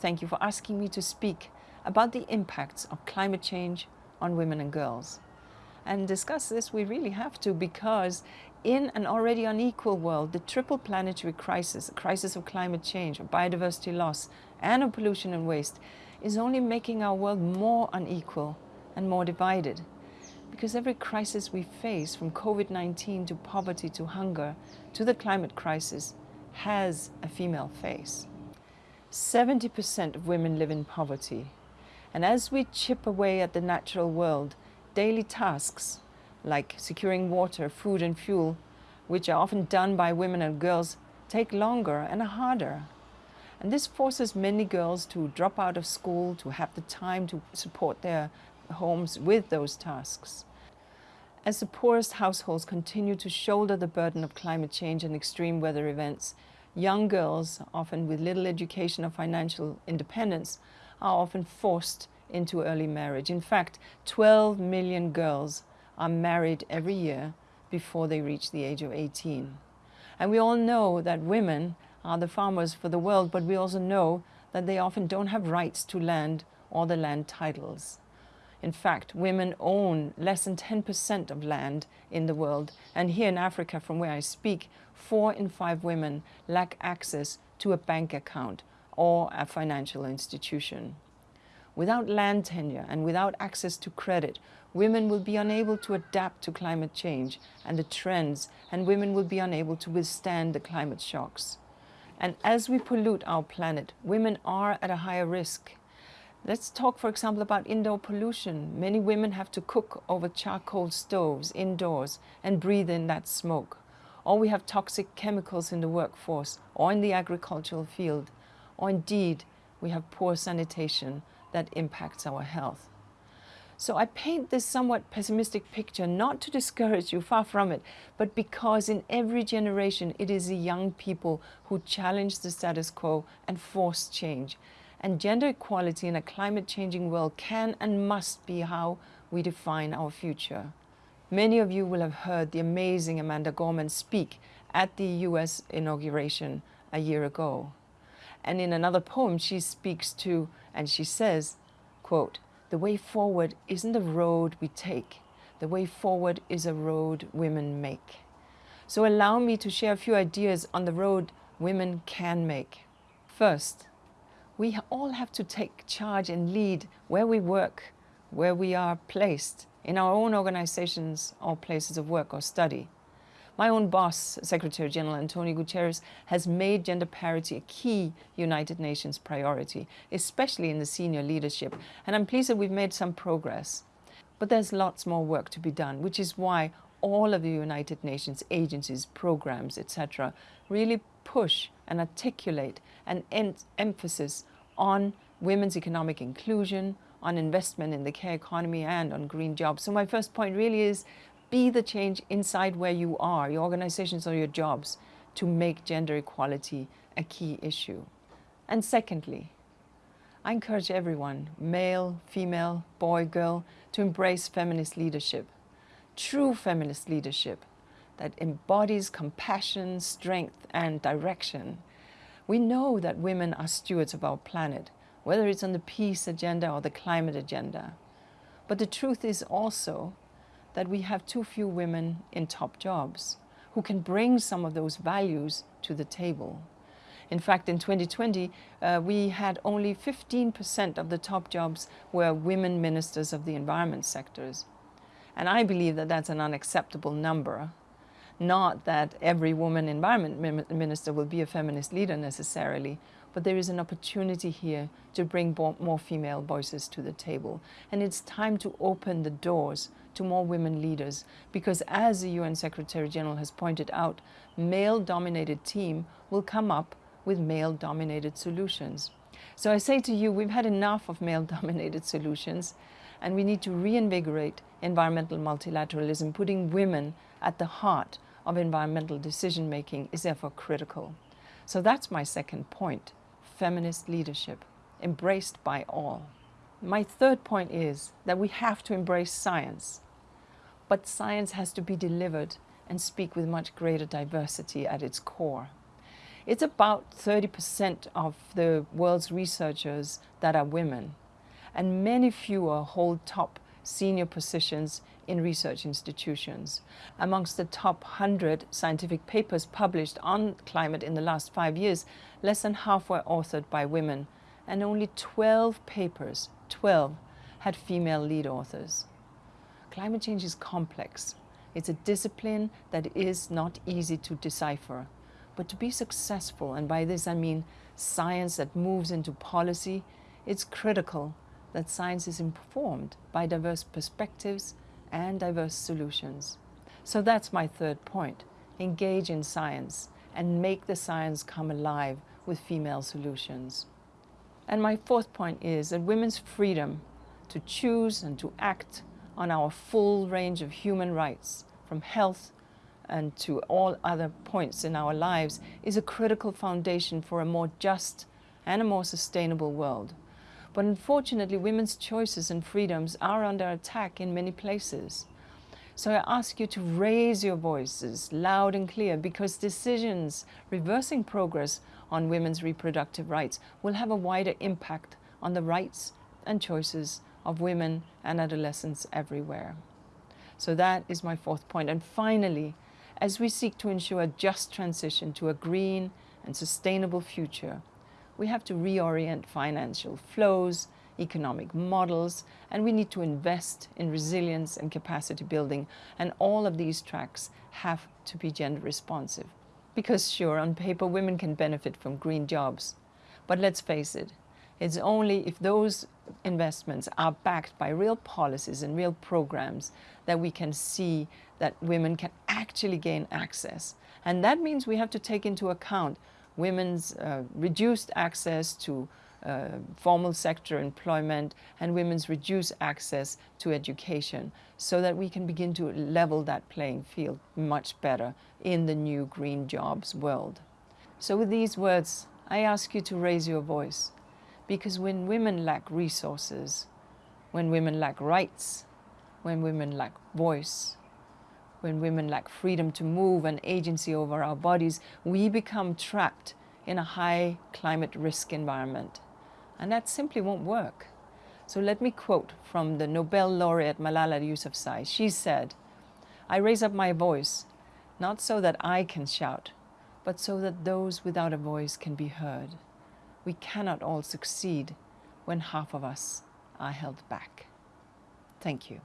Thank you for asking me to speak about the impacts of climate change on women and girls. And discuss this we really have to because in an already unequal world, the triple planetary crisis, a crisis of climate change, of biodiversity loss, and of pollution and waste, is only making our world more unequal and more divided. Because every crisis we face, from COVID-19 to poverty to hunger to the climate crisis, has a female face. 70% of women live in poverty. And as we chip away at the natural world, daily tasks like securing water, food and fuel, which are often done by women and girls, take longer and are harder. And this forces many girls to drop out of school, to have the time to support their homes with those tasks. As the poorest households continue to shoulder the burden of climate change and extreme weather events, Young girls, often with little education or financial independence, are often forced into early marriage. In fact, 12 million girls are married every year before they reach the age of 18. And we all know that women are the farmers for the world, but we also know that they often don't have rights to land or the land titles. In fact, women own less than 10% of land in the world. And here in Africa, from where I speak, four in five women lack access to a bank account or a financial institution. Without land tenure and without access to credit, women will be unable to adapt to climate change and the trends, and women will be unable to withstand the climate shocks. And as we pollute our planet, women are at a higher risk. Let's talk, for example, about indoor pollution. Many women have to cook over charcoal stoves indoors and breathe in that smoke. Or we have toxic chemicals in the workforce or in the agricultural field. Or indeed, we have poor sanitation that impacts our health. So I paint this somewhat pessimistic picture not to discourage you, far from it, but because in every generation it is the young people who challenge the status quo and force change and gender equality in a climate-changing world can and must be how we define our future. Many of you will have heard the amazing Amanda Gorman speak at the US inauguration a year ago. And in another poem, she speaks to, and she says, quote, the way forward isn't a road we take. The way forward is a road women make. So allow me to share a few ideas on the road women can make. First, we all have to take charge and lead where we work, where we are placed, in our own organizations or places of work or study. My own boss, Secretary General Antonio Guterres, has made gender parity a key United Nations priority, especially in the senior leadership, and I'm pleased that we've made some progress. But there's lots more work to be done, which is why all of the United Nations agencies, programs, etc., really push and articulate an emphasis on women's economic inclusion, on investment in the care economy and on green jobs. So my first point really is be the change inside where you are, your organizations or your jobs, to make gender equality a key issue. And secondly, I encourage everyone, male, female, boy, girl, to embrace feminist leadership, true feminist leadership that embodies compassion, strength and direction we know that women are stewards of our planet, whether it's on the peace agenda or the climate agenda. But the truth is also that we have too few women in top jobs who can bring some of those values to the table. In fact, in 2020, uh, we had only 15% of the top jobs were women ministers of the environment sectors. And I believe that that's an unacceptable number not that every woman environment minister will be a feminist leader necessarily, but there is an opportunity here to bring more female voices to the table. And it's time to open the doors to more women leaders because as the UN Secretary General has pointed out, male-dominated team will come up with male-dominated solutions. So I say to you, we've had enough of male-dominated solutions and we need to reinvigorate environmental multilateralism, putting women at the heart of environmental decision making is therefore critical. So that's my second point, feminist leadership, embraced by all. My third point is that we have to embrace science, but science has to be delivered and speak with much greater diversity at its core. It's about 30% of the world's researchers that are women, and many fewer hold top senior positions in research institutions. Amongst the top 100 scientific papers published on climate in the last five years, less than half were authored by women, and only 12 papers, 12, had female lead authors. Climate change is complex. It's a discipline that is not easy to decipher. But to be successful, and by this I mean science that moves into policy, it's critical that science is informed by diverse perspectives and diverse solutions. So that's my third point. Engage in science and make the science come alive with female solutions. And my fourth point is that women's freedom to choose and to act on our full range of human rights, from health and to all other points in our lives, is a critical foundation for a more just and a more sustainable world. But unfortunately, women's choices and freedoms are under attack in many places. So I ask you to raise your voices loud and clear because decisions reversing progress on women's reproductive rights will have a wider impact on the rights and choices of women and adolescents everywhere. So that is my fourth point. And finally, as we seek to ensure a just transition to a green and sustainable future, we have to reorient financial flows, economic models, and we need to invest in resilience and capacity building. And all of these tracks have to be gender responsive. Because sure, on paper, women can benefit from green jobs. But let's face it, it's only if those investments are backed by real policies and real programs that we can see that women can actually gain access. And that means we have to take into account women's uh, reduced access to uh, formal sector employment and women's reduced access to education so that we can begin to level that playing field much better in the new green jobs world. So with these words, I ask you to raise your voice because when women lack resources, when women lack rights, when women lack voice, when women lack freedom to move and agency over our bodies, we become trapped in a high climate risk environment. And that simply won't work. So let me quote from the Nobel laureate Malala Yousafzai. She said, I raise up my voice, not so that I can shout, but so that those without a voice can be heard. We cannot all succeed when half of us are held back. Thank you.